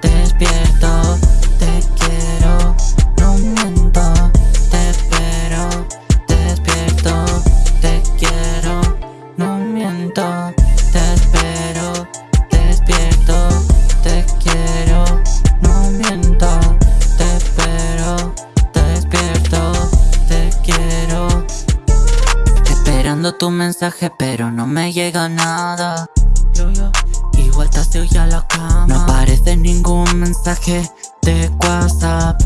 Te despierto, te quiero, no miento. Te espero, despierto, te quiero, no miento. Tu mensaje, pero no me llega nada. Igual te has ya la cama. No aparece ningún mensaje de WhatsApp.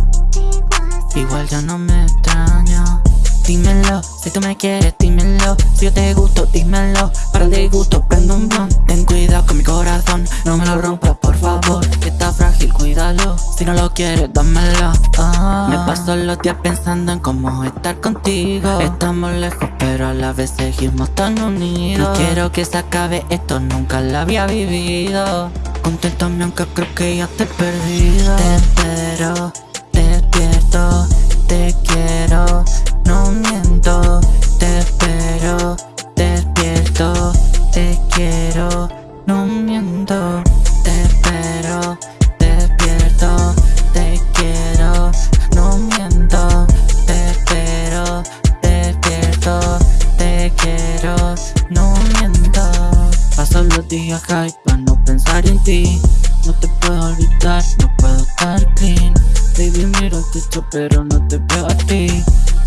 Igual ya no me extraña. Dímelo, si tú me quieres, dímelo. Si yo te gusto, dímelo. Para el disgusto, prendo un blon. Ten cuidado con mi corazón No me lo rompas, Si no lo quieres, dámelo. Ah, Me paso los días pensando en cómo estar contigo. Estamos lejos, pero a la vez seguimos tan unidos. No quiero que se acabe esto, nunca lo había vivido. Conténtame aunque creo que ya te he perdido. Te espero, despierto, no miento Paso los días high para no pensar en ti. No te puedo olvidar, no puedo estar clean. Baby miro el techo pero no te veo a ti.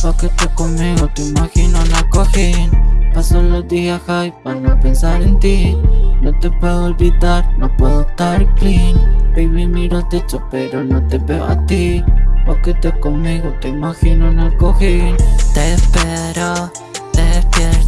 Pa' que estés conmigo te imagino en la cojín. Paso los días high para no pensar en ti. No te puedo olvidar, no puedo estar clean. Baby miro el techo pero no te veo a ti. Pa' que estés conmigo te imagino en el cojín. Te espero, despierto,